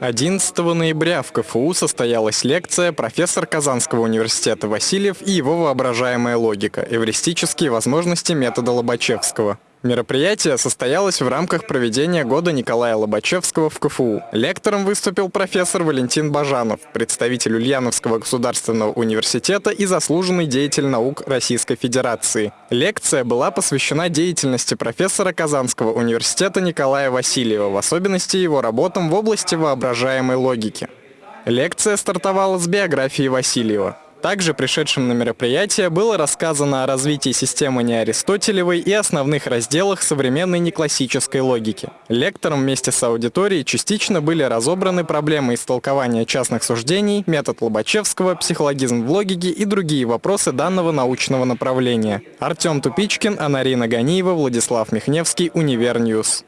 11 ноября в КФУ состоялась лекция «Профессор Казанского университета Васильев и его воображаемая логика. Эвристические возможности метода Лобачевского». Мероприятие состоялось в рамках проведения года Николая Лобачевского в КФУ. Лектором выступил профессор Валентин Бажанов, представитель Ульяновского государственного университета и заслуженный деятель наук Российской Федерации. Лекция была посвящена деятельности профессора Казанского университета Николая Васильева, в особенности его работам в области воображаемой логики. Лекция стартовала с биографии Васильева. Также пришедшим на мероприятие было рассказано о развитии системы неаристотелевой и основных разделах современной неклассической логики. Лектором вместе с аудиторией частично были разобраны проблемы истолкования частных суждений, метод Лобачевского, психологизм в логике и другие вопросы данного научного направления. Артем Тупичкин, Анарина Ганиева, Владислав Михневский, Univer News.